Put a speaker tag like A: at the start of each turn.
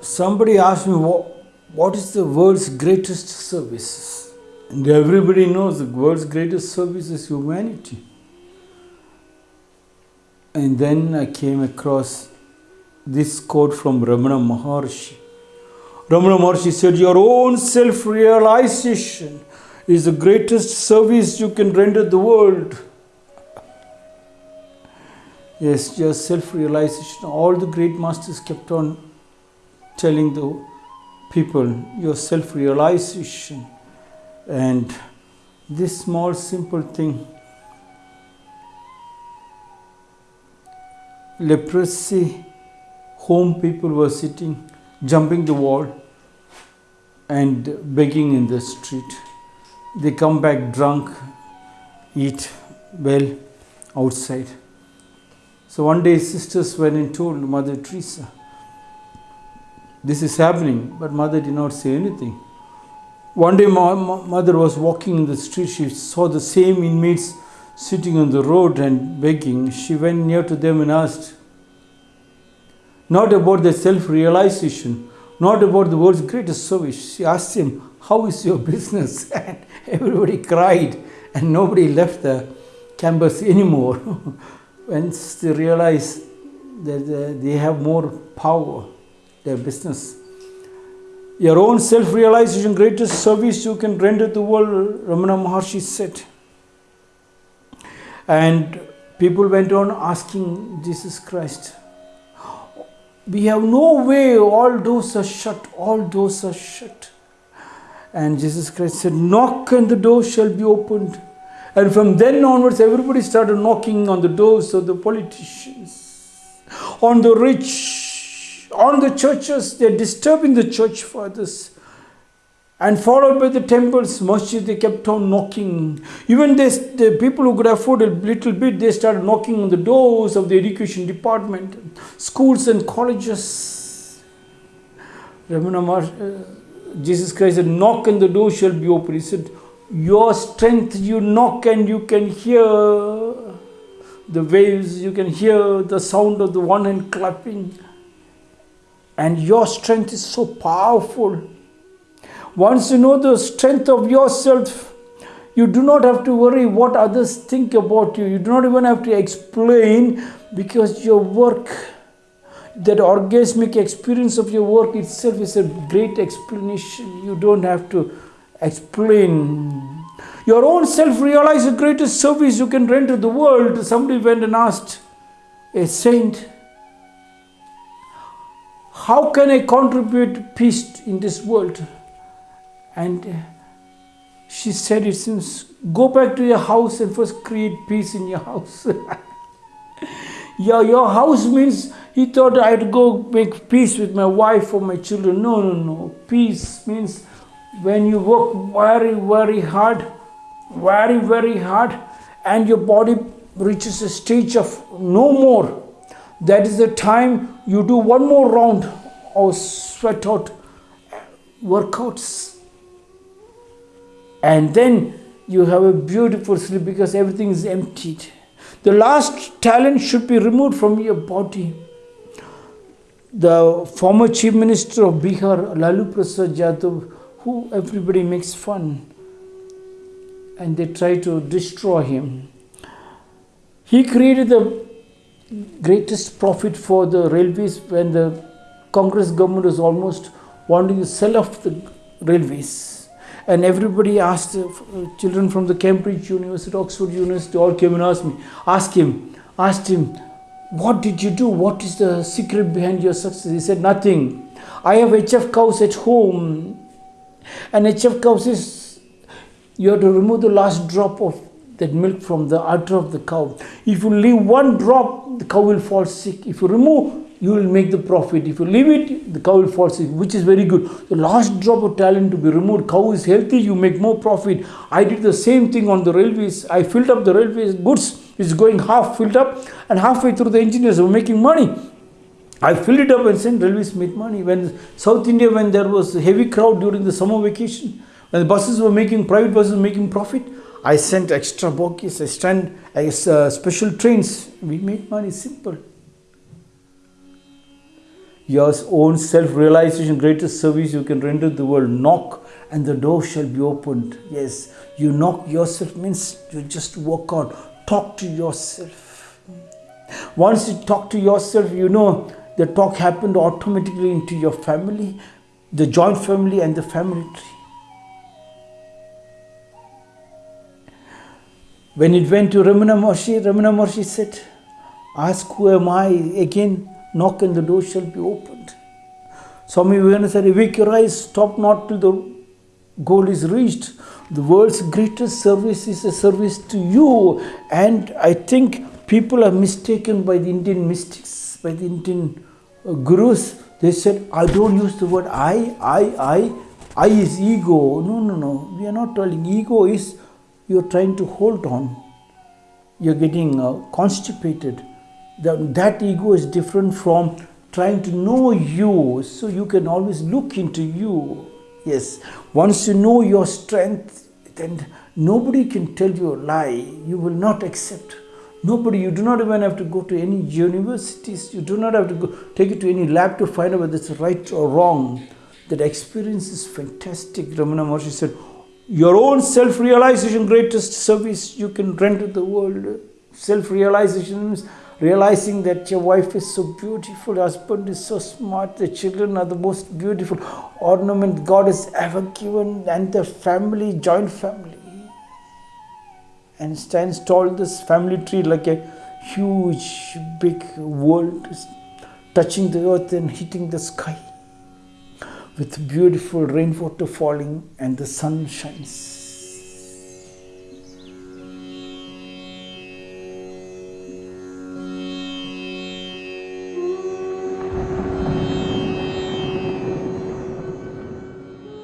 A: somebody asked me what, what is the world's greatest service and everybody knows the world's greatest service is humanity. And then i came across this quote from ramana maharshi. Ramana maharshi said your own self realization is the greatest service you can render the world. Yes just self realization all the great masters kept on telling the people your self realization and this small simple thing leprosy home people were sitting jumping the wall and begging in the street. They come back drunk eat well outside. So one day sisters went and told mother teresa this is happening, but mother did not say anything. One day, my mother was walking in the street. She saw the same inmates sitting on the road and begging. She went near to them and asked, not about their self realization, not about the world's greatest service. She asked him, How is your business? And everybody cried, and nobody left the campus anymore. Once they realized that uh, they have more power their business. Your own self realization, greatest service you can render to the world, Ramana Maharshi said. And people went on asking Jesus Christ, We have no way, all doors are shut, all doors are shut. And Jesus Christ said, Knock and the door shall be opened. And from then onwards, everybody started knocking on the doors of the politicians, on the rich, on the churches, they're disturbing the church fathers. And followed by the temples, masjid, they kept on knocking. Even the people who could afford a little bit, they started knocking on the doors of the education department, schools and colleges. Ramana uh, Jesus Christ said, knock and the door shall be open. He said, your strength, you knock and you can hear the waves, you can hear the sound of the one hand clapping and your strength is so powerful. Once you know the strength of yourself, you do not have to worry what others think about you. You do not even have to explain because your work, that orgasmic experience of your work itself is a great explanation. You don't have to explain. Your own self realize the greatest service you can render to the world. Somebody went and asked a saint, how can I contribute peace in this world? And uh, she said, it seems, go back to your house and first create peace in your house. yeah, your house means, he thought I'd go make peace with my wife or my children. No, no, no. Peace means when you work very, very hard, very, very hard, and your body reaches a stage of no more that is the time you do one more round of sweat out workouts. And then you have a beautiful sleep because everything is emptied. The last talent should be removed from your body. The former chief minister of Bihar, Lalu Prasad Yadav, who everybody makes fun and they try to destroy him. He created the greatest profit for the railways when the Congress government was almost wanting to sell off the railways. And everybody asked, uh, children from the Cambridge University, Oxford University, all came and asked me, asked him, asked him, what did you do? What is the secret behind your success? He said, nothing. I have HF cows at home. And HF cows is, you have to remove the last drop of that milk from the udder of the cow. If you leave one drop, the cow will fall sick. If you remove, you will make the profit. If you leave it, the cow will fall sick, which is very good. The last drop of talent to be removed, cow is healthy, you make more profit. I did the same thing on the railways. I filled up the railways goods. It's going half filled up and halfway through the engineers were making money. I filled it up and sent railways make money. When South India, when there was a heavy crowd during the summer vacation, when the buses were making, private buses making profit, I sent extra bogies, I sent uh, special trains. We made money simple. your own self realization, greatest service you can render the world. Knock and the door shall be opened. Yes, you knock yourself means you just work out, talk to yourself. Once you talk to yourself, you know the talk happened automatically into your family, the joint family, and the family tree. When it went to Ramana Maharshi, Ramana Maharshi said, Ask who am I? Again, knock and the door shall be opened. Swami Vivekananda said, Awake your eyes, stop not till the goal is reached. The world's greatest service is a service to you. And I think people are mistaken by the Indian mystics, by the Indian uh, gurus. They said, I don't use the word I, I, I. I is ego. No, no, no. We are not telling. Ego is you're trying to hold on. You're getting uh, constipated that, that ego is different from trying to know you so you can always look into you. Yes once you know your strength then nobody can tell you a lie you will not accept. Nobody you do not even have to go to any universities you do not have to go take it to any lab to find out whether it's right or wrong. That experience is fantastic. Ramana maharshi said your own self-realization greatest service you can render the world self-realization realizing that your wife is so beautiful, husband is so smart, the children are the most beautiful ornament God has ever given, and the family, joint family. And stands tall this family tree like a huge, big world touching the earth and hitting the sky with beautiful rainwater falling and the sun shines.